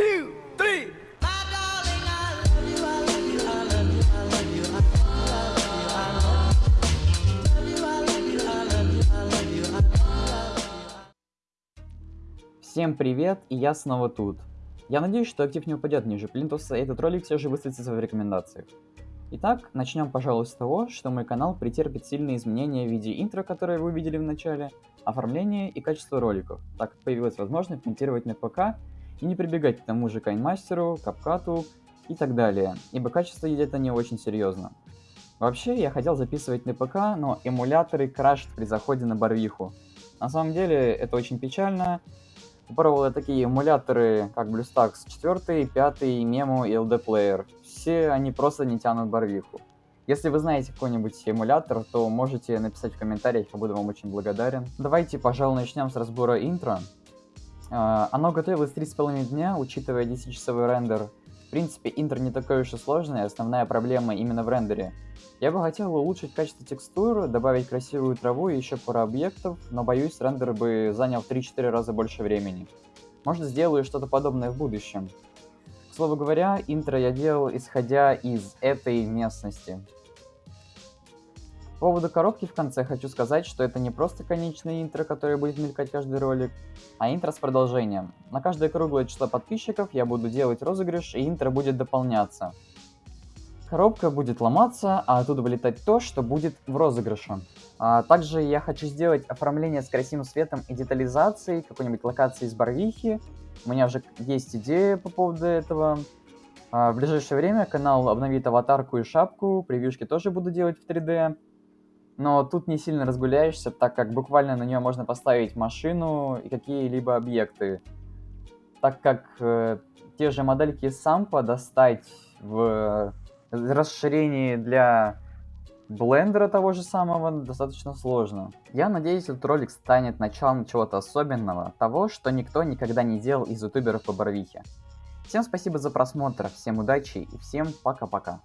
two, three. Всем привет, и я снова тут. Я надеюсь, что актив не упадет ниже плинтуса, и этот ролик все же высветится в рекомендациях. Итак, начнем, пожалуй, с того, что мой канал претерпит сильные изменения в виде интро, которое вы видели в начале, оформления и качества роликов, так как появилась возможность монтировать на ПК и не прибегать к тому же кайнмастеру, капкату и так далее, ибо качество едет не очень серьезно. Вообще, я хотел записывать на ПК, но эмуляторы крашат при заходе на Барвиху. На самом деле, это очень печально, Попробовал я такие эмуляторы, как BlueStacks 4, 5, Memo и LD Player. Все они просто не тянут барвиху. Если вы знаете какой-нибудь эмулятор, то можете написать в комментариях, я буду вам очень благодарен. Давайте, пожалуй, начнем с разбора интро. Uh, оно готовилось 3,5 дня, учитывая 10-часовой рендер. В принципе, интро не такой уж и сложный, основная проблема именно в рендере. Я бы хотел улучшить качество текстур, добавить красивую траву и еще пару объектов, но боюсь, рендер бы занял в 3-4 раза больше времени. Может сделаю что-то подобное в будущем. К слову говоря, интро я делал исходя из этой местности. По поводу коробки в конце хочу сказать, что это не просто конечное интро, которое будет мелькать каждый ролик, а интро с продолжением. На каждое круглое число подписчиков я буду делать розыгрыш, и интро будет дополняться. Коробка будет ломаться, а оттуда вылетать то, что будет в розыгрыше. А, также я хочу сделать оформление с красивым светом и детализацией какой-нибудь локации из Барвихи. У меня уже есть идея по поводу этого. А, в ближайшее время канал обновит аватарку и шапку, превьюшки тоже буду делать в 3D. Но тут не сильно разгуляешься, так как буквально на нее можно поставить машину и какие-либо объекты. Так как э, те же модельки сампа достать в расширении для блендера того же самого достаточно сложно. Я надеюсь, этот ролик станет началом чего-то особенного, того, что никто никогда не делал из ютуберов по Барвихе. Всем спасибо за просмотр, всем удачи и всем пока-пока.